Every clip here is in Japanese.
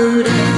polluted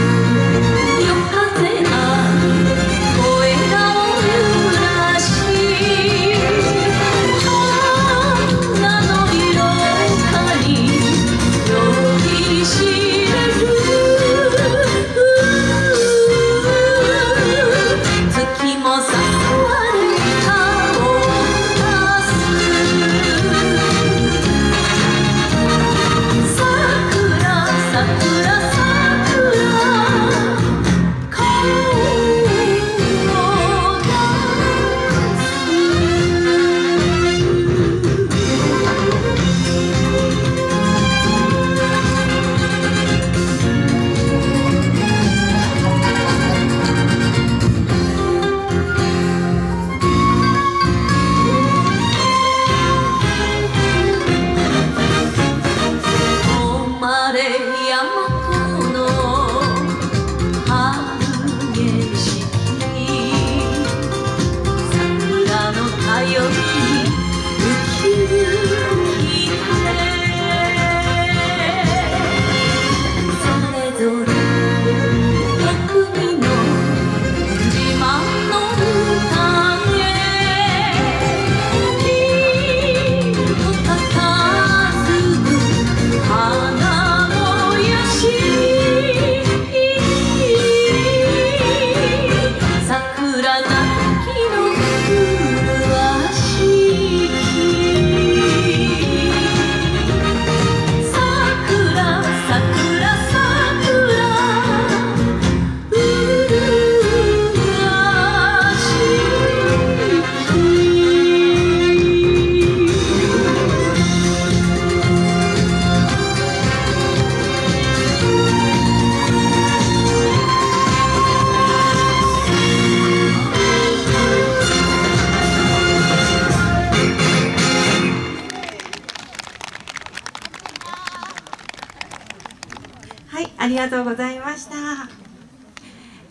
ありがとうございました。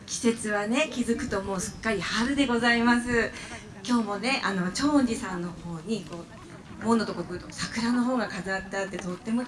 季節はね、気づくともうすっかり春でございます。今日もね、あの長寺さんの方にこう門のとこ来ると桜の方が飾ってあってとっても